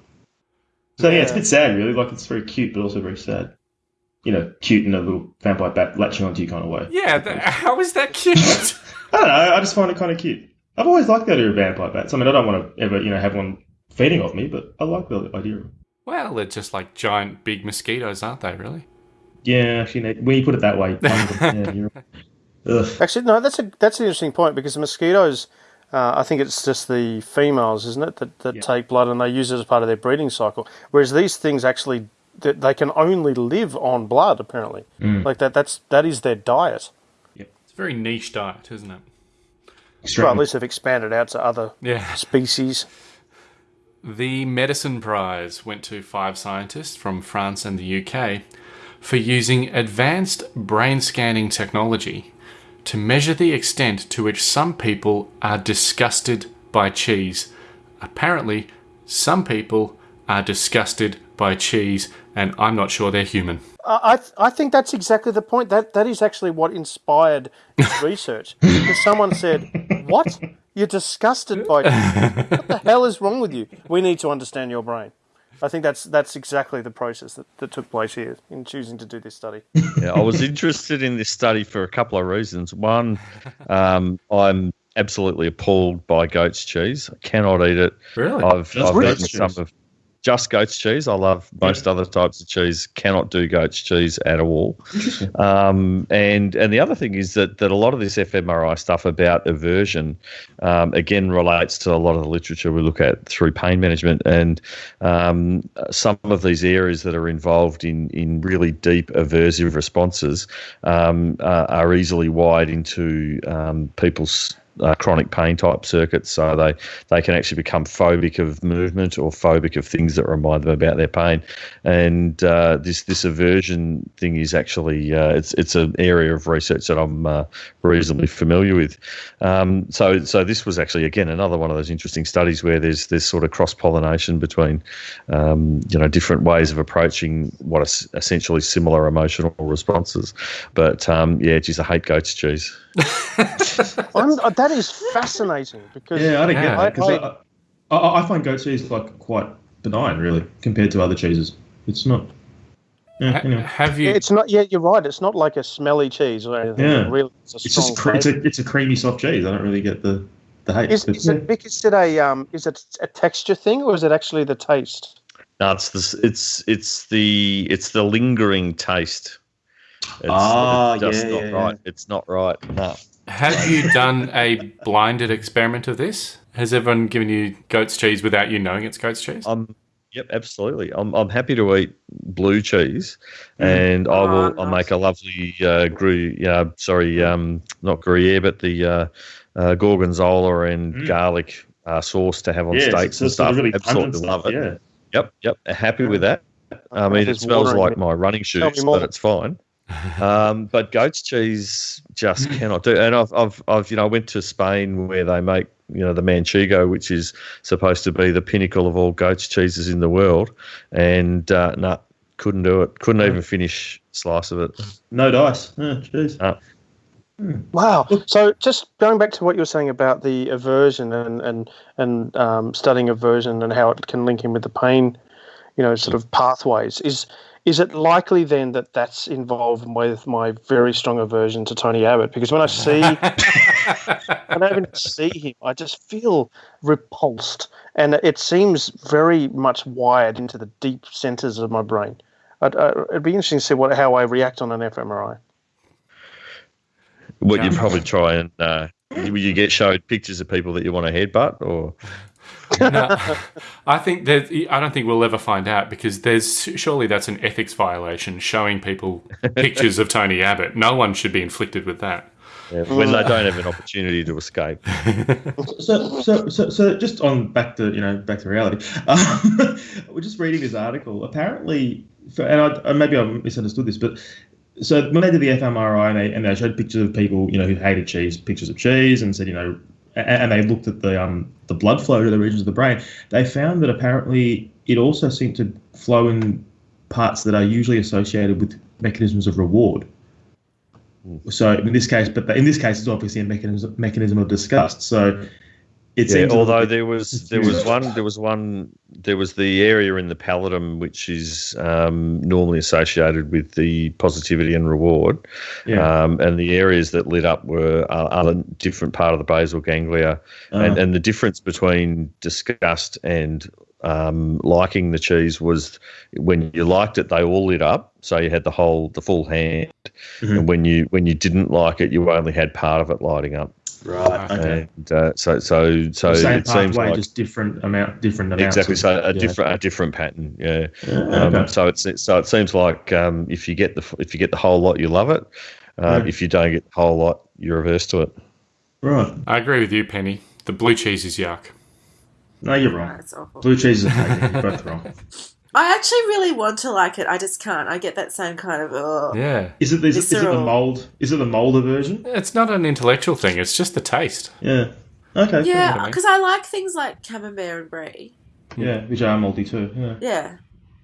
So yeah, it's a bit sad, really. Like it's very cute, but also very sad. You know, cute in a little vampire bat latching onto you kind of way. Yeah, th- how is that cute? [LAUGHS] I don't know. I just find it kind of cute. I've always liked the idea of vampire bats. I mean, I don't want to ever, you know, have one feeding off me, but I like the idea well, they're just like giant big mosquitoes, aren't they? Really? Yeah, actually, when you put it that way, yeah, you're [LAUGHS] Actually, no, that's a that's an interesting point because the mosquitoes, uh, I think it's just the females, isn't it, that, that take blood and they use it as part of their breeding cycle. Whereas these things actually, they can only live on blood. Apparently, Mm. like that. That's that is their diet. It's a very niche diet, isn't it? Well, at least they've expanded out to other Yeah. species. The Medicine Prize went to five scientists from France and the UK for using advanced brain scanning technology to measure the extent to which some people are disgusted by cheese. Apparently, some people are disgusted by cheese, and I'm not sure they're human. I, th- I think that's exactly the point. That that is actually what inspired this [LAUGHS] research. Because someone said, "What? You're disgusted by what the hell is wrong with you? We need to understand your brain." I think that's that's exactly the process that, that took place here in choosing to do this study. [LAUGHS] yeah, I was interested in this study for a couple of reasons. One, um, I'm absolutely appalled by goat's cheese. I cannot eat it. Really? I've, I've eaten some of just goat's cheese. I love most other types of cheese. Cannot do goat's cheese at all. [LAUGHS] Um, and and the other thing is that that a lot of this fMRI stuff about aversion, um, again, relates to a lot of the literature we look at through pain management and um, some of these areas that are involved in in really deep aversive responses um, uh, are easily wired into um, people's uh, chronic pain type circuits, so they they can actually become phobic of movement or phobic of things that remind them about their pain. And uh, this this aversion thing is actually uh, it's it's an area of research that I'm uh, reasonably familiar with. Um, so so this was actually again another one of those interesting studies where there's there's sort of cross pollination between um, you know different ways of approaching what are essentially similar emotional responses. But um, yeah, geez, I hate goat's cheese. [LAUGHS] I'm, uh, that is fascinating because Yeah, I don't Yeah. get that because I- I, I, I find goat cheese like quite benign, really, compared to other cheeses. It's not. Yeah, Ha- anyway. have you? it's not. Yeah, you're right. It's not like a smelly cheese or anything. Yeah. It really, it's a It's just cre- it's a it's a creamy soft cheese. I don't really get the the hate. Is, but is yeah. it Vic, is it a um is it a texture thing or is it actually the taste? No, it's the, It's it's the it's the lingering taste. It's, Ah, it's just yeah, not yeah, right. It's not right. No. Have you done a blinded experiment of this? Has everyone given you goat's cheese without you knowing it's goat's cheese? I'm. Yep, absolutely. I'm. I'm happy to eat blue cheese, and I will. Oh, I'll make a lovely uh, gruyere. Yeah, sorry, um, not gruyere, but the uh, uh, gorgonzola and Mm. garlic uh, sauce to have on Yeah, steaks so and stuff. really pungent absolutely stuff, love it. Yeah. Yep, yep. Happy with that. I mean, it smells like my running shoes, but it's fine. Um, but goat's cheese just cannot do. And I've, I've, I've, you know, I went to Spain where they make, you know, the manchego, which is supposed to be the pinnacle of all goat's cheeses in the world, and uh, no, couldn't do it. Couldn't even finish a slice of it. No dice. Yeah, cheese. Wow. So just going back to what you were saying about the aversion and and and um, studying aversion and how it can link in with the pain, you know, sort of pathways. Is is it likely then that that's involved with my very strong aversion to Tony Abbott? Because when I see [LAUGHS] when I even see him, I just feel repulsed, and it seems very much wired into the deep centers of my brain. I'd, uh, it'd be interesting to see what how I react on an fMRI. Would you Yeah. probably try and uh, you get showed pictures of people that you want to headbutt, or no, I think that I don't think we'll ever find out because there's surely that's an ethics violation showing people pictures of Tony Abbott. No one should be inflicted with that. yeah, when they don't have an opportunity to escape? [LAUGHS] So, so, so, so, just on back to you know back to reality. Um, [LAUGHS] we're just reading this article. Apparently, for, and I, uh, maybe I misunderstood this, but so when they did the fMRI and they, and they showed pictures of people you know who hated cheese, pictures of cheese, and said you know, and, and they looked at the um the blood flow to the regions of the brain, they found that apparently it also seemed to flow in parts that are usually associated with mechanisms of reward. So in this case, but in this case, it's obviously a mechanism mechanism of disgust. So it Yeah, although little there was there was one there was one there was the area in the pallidum which is um, normally associated with the positivity and reward, Yeah. um, and the areas that lit up were uh, other different part of the basal ganglia, and Uh. and the difference between disgust and um, liking the cheese was when you liked it, they all lit up, so you had the whole the full hand, Mhm. and when you when you didn't like it, you only had part of it lighting up. Right. Okay. And uh, so so so The same it seems pathway, like just different amount, different amounts. exactly of- so a yeah. different a different pattern. Yeah. Yeah, Um, okay. So it's so it seems like um, if you get the if you get the whole lot, you love it. Uh, Yeah. If you don't get the whole lot, you're averse to it. Right. I agree with you, Penny. The blue cheese is yuck. No, you're wrong. That's awful. Blue cheese is amazing. You're both wrong. [LAUGHS] I actually really want to like it. I just can't. I get that same kind of. Oh. Yeah. Is it, is, it- is it the mold? Is it the molder version? It's not an intellectual thing, it's just the taste. Yeah. Okay. Yeah, I mean. because I like things like camembert and brie. Yeah, which are moldy too. Yeah. Yeah.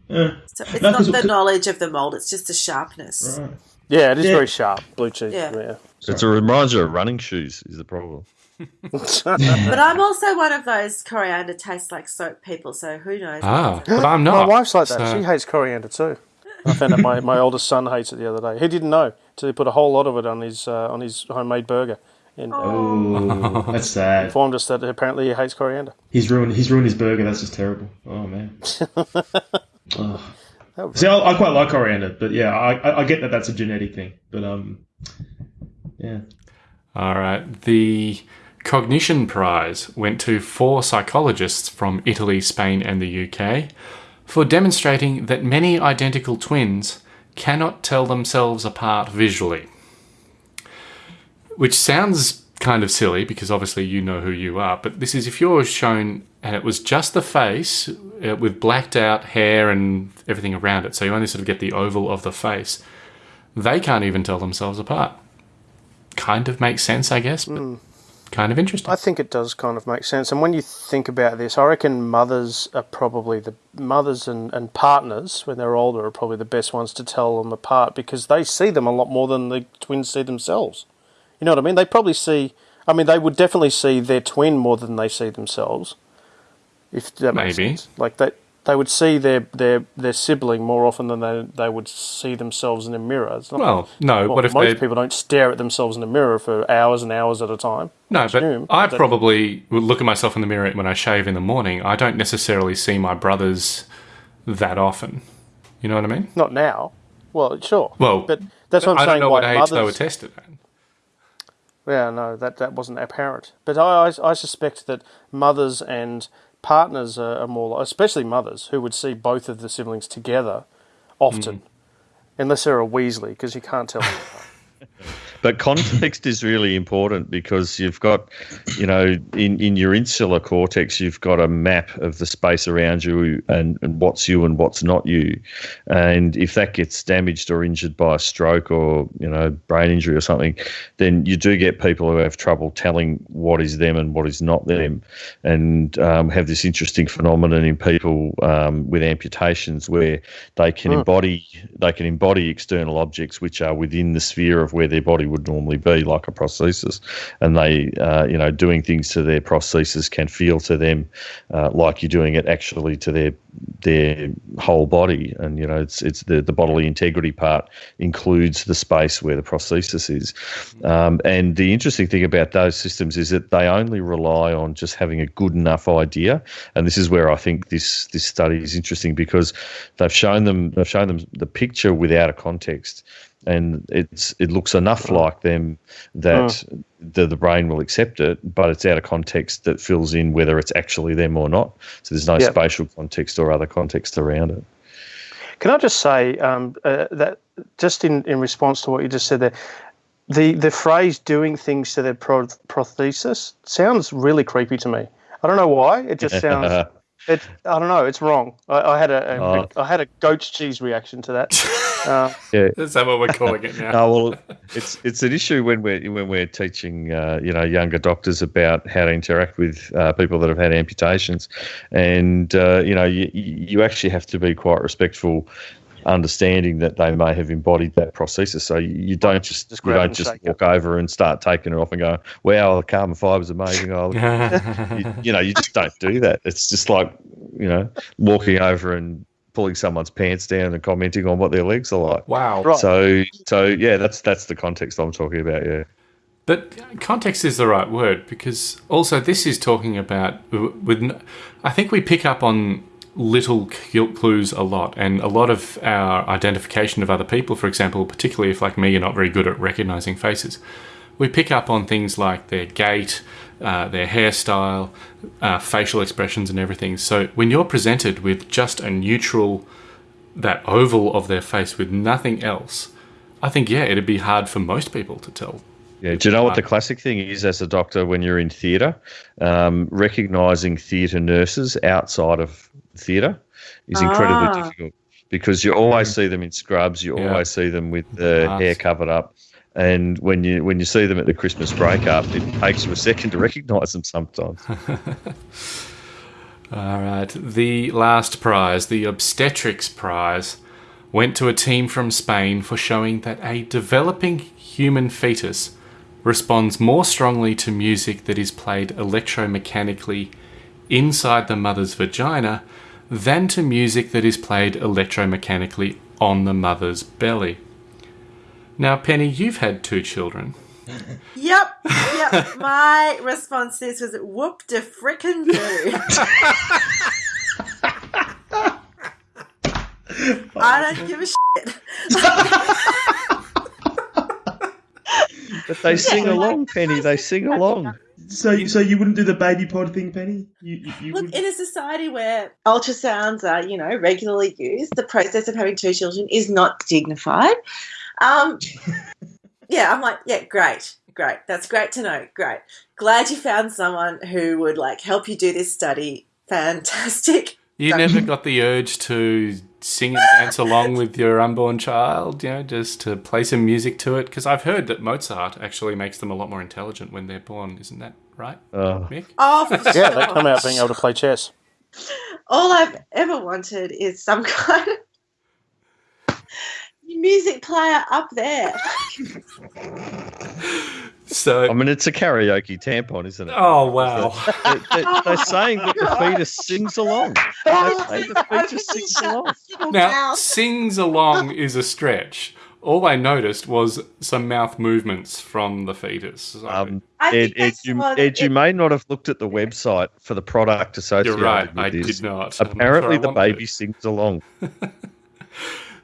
Yeah. So it's No, not 'cause- the 'cause- knowledge of the mold, it's just the sharpness. Right. Yeah, it is Yeah. very sharp. Blue cheese. Yeah. Yeah. It's a reminder of running shoes is the problem. [LAUGHS] But I'm also one of those coriander tastes like soap people, so who knows? Ah, but I'm not. My wife's like that. so- She hates coriander too. I found out my, my oldest son hates it the other day. He didn't know till he put a whole lot of it on his uh, on his homemade burger, and uh, Oh, that's sad. informed us that apparently he hates coriander. He's ruined. He's ruined his burger. That's just terrible. Oh man. [LAUGHS] Ugh. That was- See, I, I quite like coriander, but yeah, I, I, I get that that's a genetic thing. But um, yeah. All right. The Cognition Prize went to four psychologists from Italy, Spain, and the UK for demonstrating that many identical twins cannot tell themselves apart visually. Which sounds kind of silly because obviously you know who you are, but this is if you're shown and it was just the face uh, with blacked out hair and everything around it, so you only sort of get the oval of the face, they can't even tell themselves apart kind of makes sense, I guess, but kind of interesting. I think it does kind of make sense. And when you think about this, I reckon mothers are probably the mothers and, and partners when they're older are probably the best ones to tell them apart because they see them a lot more than the twins see themselves. You know what I mean? They probably see. I mean, they would definitely see their twin more than they see themselves. If that makes Maybe. sense. Like they, they would see their, their, their sibling more often than they, they would see themselves in a mirror. It's not, Well, no, well, what if most they- people don't stare at themselves in a mirror for hours and hours at a time? no, but presume I that- probably would look at myself in the mirror when I shave in the morning. I don't necessarily see my brothers that often. You know what I mean? Not now. Well, sure. Well, but that's what I'm I saying. don't know why what age mothers, they were tested at. Yeah, no, that that wasn't apparent. But I, I, I suspect that mothers and partners are, are more, especially mothers, who would see both of the siblings together often, mm. unless they're a Weasley, because you can't tell. [LAUGHS] [LAUGHS] But context is really important because you've got, you know, in, in your insular cortex, you've got a map of the space around you and, and what's you and what's not you. And if that gets damaged or injured by a stroke or, you know, brain injury or something, then you do get people who have trouble telling what is them and what is not them. And um, have this interesting phenomenon in people um, with amputations where they can embody they can embody external objects which are within the sphere of where their body would normally be, like a prosthesis, and they, uh, you know, doing things to their prosthesis can feel to them uh, like you're doing it actually to their their whole body, and you know, it's it's the the bodily integrity part includes the space where the prosthesis is, um, and the interesting thing about those systems is that they only rely on just having a good enough idea, and this is where I think this this study is interesting because they've shown them they've shown them the picture without a context and it's it looks enough like them that the, the brain will accept it, but it's out of context that fills in whether it's actually them or not. So there's no Yep. spatial context or other context around it. Can I just say um, uh, that just in, in response to what you just said there, the the phrase "doing things to their pro- prosthesis" sounds really creepy to me. I don't know why. It just [LAUGHS] sounds. It, I don't know. It's wrong. I, I had a, a Oh. I had a goat's cheese reaction to that. [LAUGHS] Uh, Yeah. Is that what we're calling it now? [LAUGHS] No, well, it's it's an issue when we're when we're teaching uh, you know younger doctors about how to interact with uh, people that have had amputations, and uh, you know you you actually have to be quite respectful, understanding that they may have embodied that prosthesis. So you, you don't just, Just you don't just shake it. walk over and start taking it off and go, wow, the carbon fiber's amazing. Oh, you, [LAUGHS] you know, you just don't do that. It's just like, you know, walking over and pulling someone's pants down and commenting on what their legs are like. Wow. Right. So, so yeah, that's that's the context I'm talking about. Yeah. But context is the right word because also this is talking about with. I think we pick up on little cl- clues a lot, and a lot of our identification of other people, for example, particularly if like me, you're not very good at recognizing faces. We pick up on things like their gait, uh, their hairstyle, uh, facial expressions, and everything. So when you're presented with just a neutral, that oval of their face with nothing else, I think yeah, it'd be hard for most people to tell Yeah, do you know what the classic thing is as a doctor when you're in theatre? Um, recognising theatre nurses outside of theatre is incredibly Ah. difficult because you always see them in scrubs, you Yeah. always see them with the Masks. hair covered up. And when you when you see them at the Christmas breakup, it takes you a second to recognise them sometimes. [LAUGHS] All right. The last prize, the obstetrics prize, went to a team from Spain for showing that a developing human fetus responds more strongly to music that is played electromechanically inside the mother's vagina than to music that is played electromechanically on the mother's belly. Now, Penny, you've had two children. [LAUGHS] Yep, yep. My response to this was whoop de frickin' do. [LAUGHS] I don't give a shit. But they sing along, Penny. They sing along. So, so you wouldn't do the baby pod thing, Penny? You, you, you Look, would- in a society where ultrasounds are, you know, regularly used, the process of having two children is not dignified. Um, [LAUGHS] yeah, I'm like, yeah, great, great. That's great to know. Great. Glad you found someone who would like help you do this study. Fantastic. You never got the urge to sing and dance along with your unborn child, you know, just to play some music to it? Because I've heard that Mozart actually makes them a lot more intelligent when they're born. Isn't that right, Oh. Mick? Oh, for [LAUGHS] Yeah, they come out being able to play chess. All I've ever wanted is some [LAUGHS] kind of music player up there. [LAUGHS] So, I mean, it's a karaoke tampon, isn't it? oh wow. They, they, they're [LAUGHS] saying that the fetus sings along. The fetus sings along. Now, sings along is a stretch. All I noticed was some mouth movements from the fetus. So- Um, Ed, Ed, you, Ed, you may not have looked at the website for the product associated with it. You're right. with I this. did not. I'm not Apparently, sure the want to. baby sings along. [LAUGHS]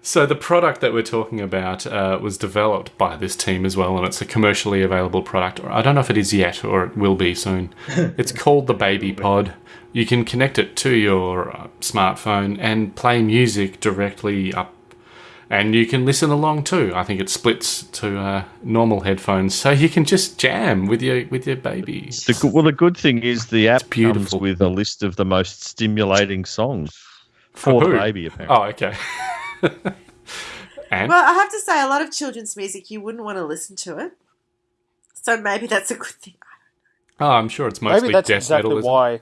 So the product that we're talking about uh, was developed by this team as well, and it's a commercially available product. I don't know if it is yet, or it will be soon. [LAUGHS] it's called the Baby Pod. You can connect it to your uh, smartphone and play music directly up, and you can listen along too. I think it splits to uh, normal headphones, so you can just jam with your with your baby. The, good- well, the good thing is the app beautiful. comes with a list of the most stimulating songs for the baby. Apparently, Oh, okay. [LAUGHS] [LAUGHS] and Well, I have to say, a lot of children's music, you wouldn't want to listen to it. So maybe that's a good thing. oh, I'm sure it's mostly maybe that's death exactly metal. isn't it? why.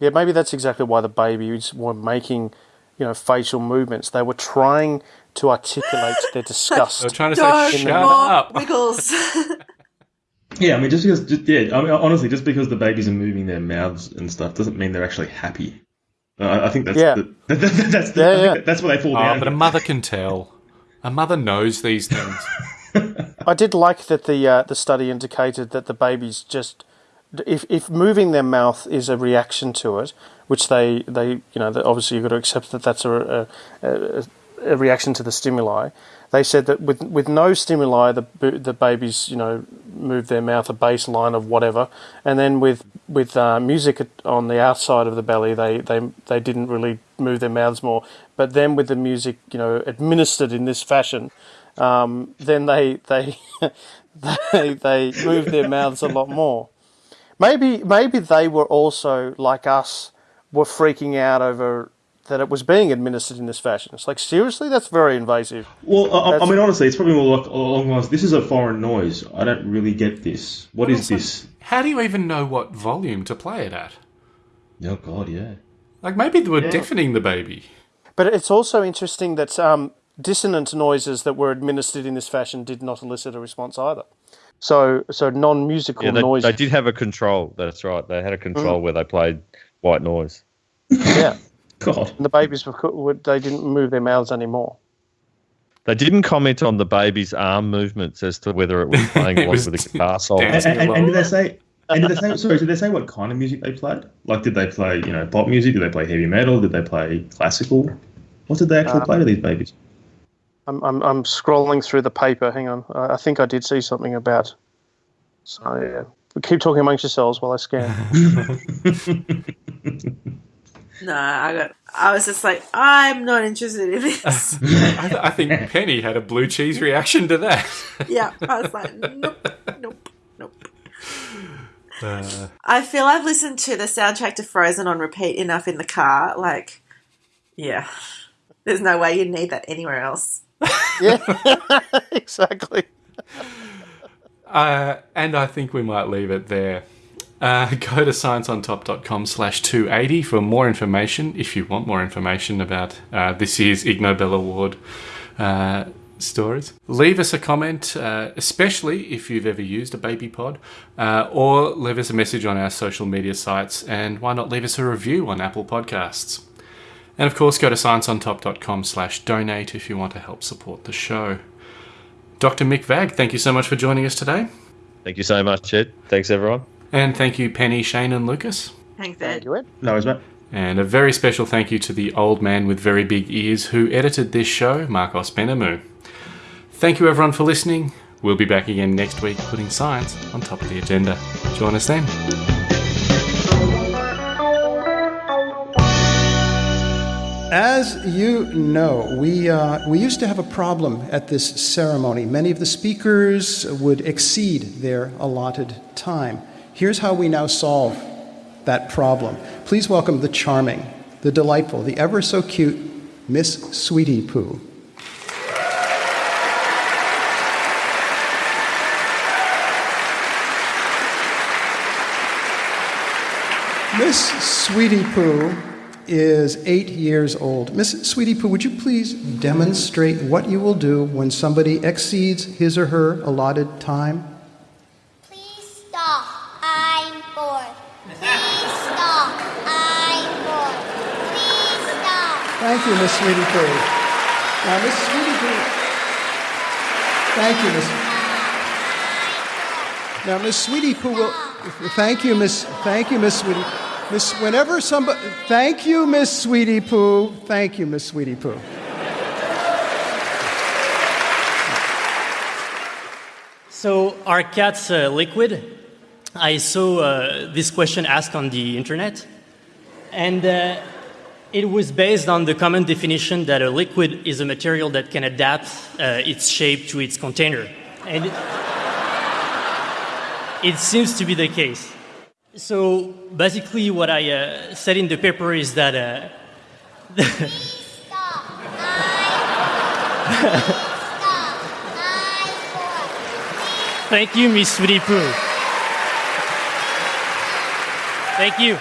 Yeah, maybe that's exactly why the babies were making, you know, facial movements. They were trying to articulate their [LAUGHS] disgust. They're trying to Don't say, "Shut more up." [LAUGHS] wiggles. yeah, I mean, just because, just, yeah, I mean, honestly, just because the babies are moving their mouths and stuff doesn't mean they're actually happy. Uh, I, I think that's Yeah. the, [LAUGHS] that, that, that's the, Yeah, yeah. that- that's what they fall Oh, down. but a mother can tell. A mother knows these [LAUGHS] things. I did like that the uh, the study indicated that the babies just if if moving their mouth is a reaction to it, which they they you know obviously you've got to accept that that's a, a, a, a reaction to the stimuli. They said that with with no stimuli, the the babies you know move their mouth a baseline of whatever, and then with with uh, music on the outside of the belly, they, they they didn't really move their mouths more. But then with the music you know administered in this fashion, um, then they they [LAUGHS] they they moved their mouths a lot more. Maybe maybe they were also like us, were freaking out over that it was being administered in this fashion. It's like seriously, that's very invasive. Well, I, I mean, honestly, it's probably more like along the lines. This is a foreign noise. I don't really get this. What is this? How do you even know what volume to play it at? Oh God, yeah. Like maybe they were deafening the baby. But it's also interesting that um, dissonant noises that were administered in this fashion did not elicit a response either. So so non-musical yeah, they, noises. they did have a control. That's right. They had a control where they played white noise. Yeah, God. and the babies were, co- were they didn't move their mouths anymore. They didn't comment on the baby's arm movements as to whether it was [LAUGHS] playing It along was with the guitar solo. And, and, and, and did they say? And did they say? Sorry, did they say what kind of music they played? Like, did they play you know pop music? Did they play heavy metal? Did they play classical? What did they actually um, play to these babies? I'm, I'm I'm scrolling through the paper. Hang on, I, I think I did see something about. So yeah, keep talking amongst yourselves while I scan. [LAUGHS] [LAUGHS] No, I got. I was just like, I'm not interested in [LAUGHS] this. I, th- I think Penny had a blue cheese reaction to that. [LAUGHS] yeah, I was like, nope, nope, nope. Uh, I feel I've listened to the soundtrack to Frozen on repeat enough in the car. Like, yeah, there's no way you need that anywhere else. [LAUGHS] yeah, exactly. Uh, and I think we might leave it there. Uh, [LAUGHS] go to scienceontop.com slash 280 for more information, if you want more information about uh, this year's Ig Nobel Award uh, stories. Leave us a comment, uh, especially if you've ever used a baby pod, uh, or leave us a message on our social media sites, and why not leave us a review on Apple Podcasts. And of course, go to scienceontop.com slash donate if you want to help support the show. Dr. Mick Vagg, thank you so much for joining us today. Thank you so much, Ed. Thanks, everyone. And thank you, Penny, Shane, and Lucas. Thanks, Ed. No worries, mate. And a very special thank you to the old man with very big ears who edited this show, Marcos Benamu. Thank you, everyone, for listening. We'll be back again next week putting science on top of the agenda. Join us then. As you know, we, uh, we used to have a problem at this ceremony. Many of the speakers would exceed their allotted time. Here's how we now solve that problem. Please welcome the charming, the delightful, the ever so cute Miss Sweetie Poo. Miss Sweetie Poo is eight years old. Miss Sweetie Poo, would you please demonstrate what you will do when somebody exceeds his or her allotted time? Thank you, Miss Sweetie Poo. Now, Miss Sweetie Poo. Thank you, Miss. Now, Miss Sweetie Poo will. Thank you, Miss. Thank you, Miss Sweetie. Miss, whenever somebody, thank you, Miss Sweetie Poo. Thank you, Miss Sweetie Poo. So, are cats uh, liquid? I saw uh, this question asked on the internet, and uh, it was based on the common definition that a liquid is a material that can adapt uh, its shape to its container. And it, seems to be the case. So basically, what I uh, said in the paper is that. Uh, [LAUGHS] Thank you, Miss Sweetie Poo. Thank you.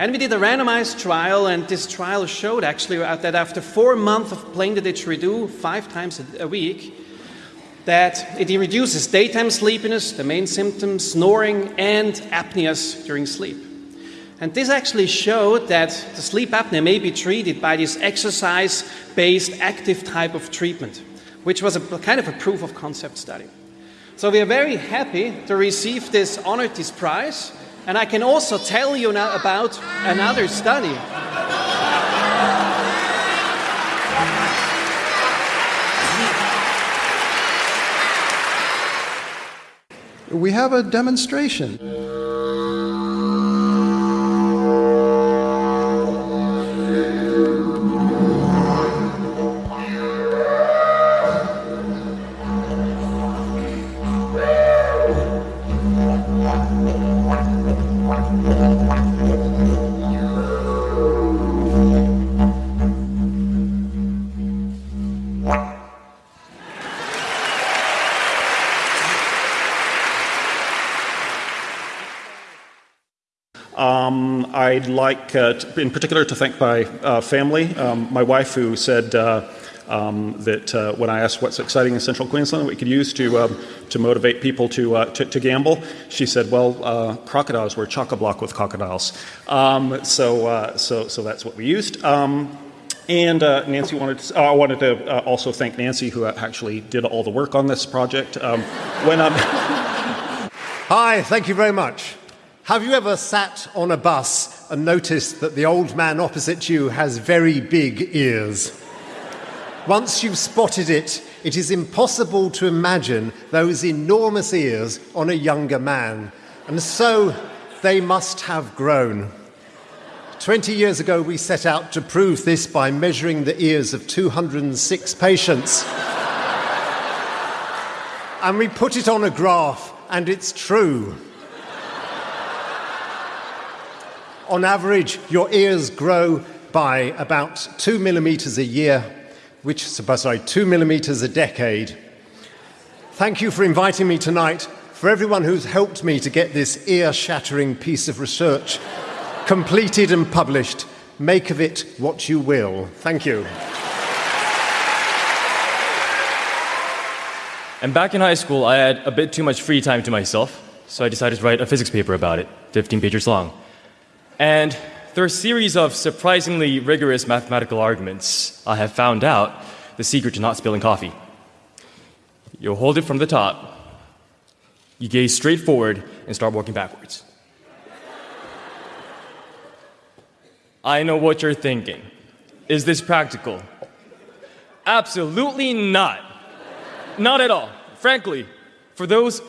And we did a randomized trial, and this trial showed actually that after four months of playing the didgeridoo five times a week, that it reduces daytime sleepiness, the main symptoms, snoring, and apneas during sleep. And this actually showed that the sleep apnea may be treated by this exercise based active type of treatment, which was a kind of a proof of concept study. So we are very happy to receive this honored this prize, and I can also tell you now about another study. We have a demonstration. Like, uh, in particular, to thank my uh, family. Um, my wife, who said uh, um, that uh, when I asked what's exciting in Central Queensland we could use to um, to motivate people to, uh, to, to gamble, she said, "Well, uh, crocodiles were chock a block with crocodiles." Um, so, so, so that's what we used. Um, and Nancy wanted to, uh, I wanted to also thank Nancy, who actually did all the work on this project. Um, when I'm [LAUGHS] Hi, thank you very much. Have you ever sat on a bus and notice that the old man opposite you has very big ears? Once you've spotted it, it is impossible to imagine those enormous ears on a younger man. And so they must have grown. 20 years ago, we set out to prove this by measuring the ears of 206 patients. and we put it on a graph, and it's true. On average, your ears grow by about two millimeters a year, which, sorry, two millimeters a decade. Thank you for inviting me tonight, for everyone who's helped me to get this ear shattering piece of research [LAUGHS] completed and published. Make of it what you will. Thank you. And back in high school, I had a bit too much free time to myself, so I decided to write a physics paper about it, 15 pages long. And through a series of surprisingly rigorous mathematical arguments, I have found out the secret to not spilling coffee. You hold it from the top, you gaze straight forward, and start walking backwards. I know what you're thinking. Is this practical? Absolutely not. Not at all. Frankly, for those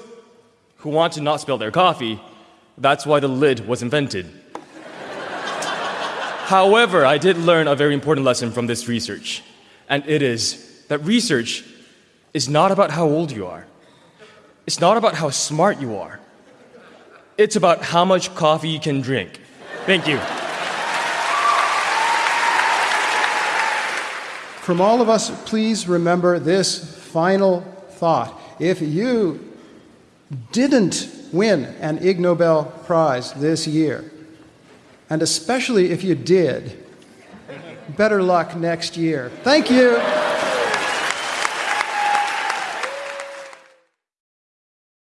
who want to not spill their coffee, that's why the lid was invented. However, I did learn a very important lesson from this research, and it is that research is not about how old you are. It's not about how smart you are. It's about how much coffee you can drink. Thank you. From all of us, please remember this final thought. If you didn't win an Ig Nobel Prize this year, and especially if you did, better luck next year. Thank you.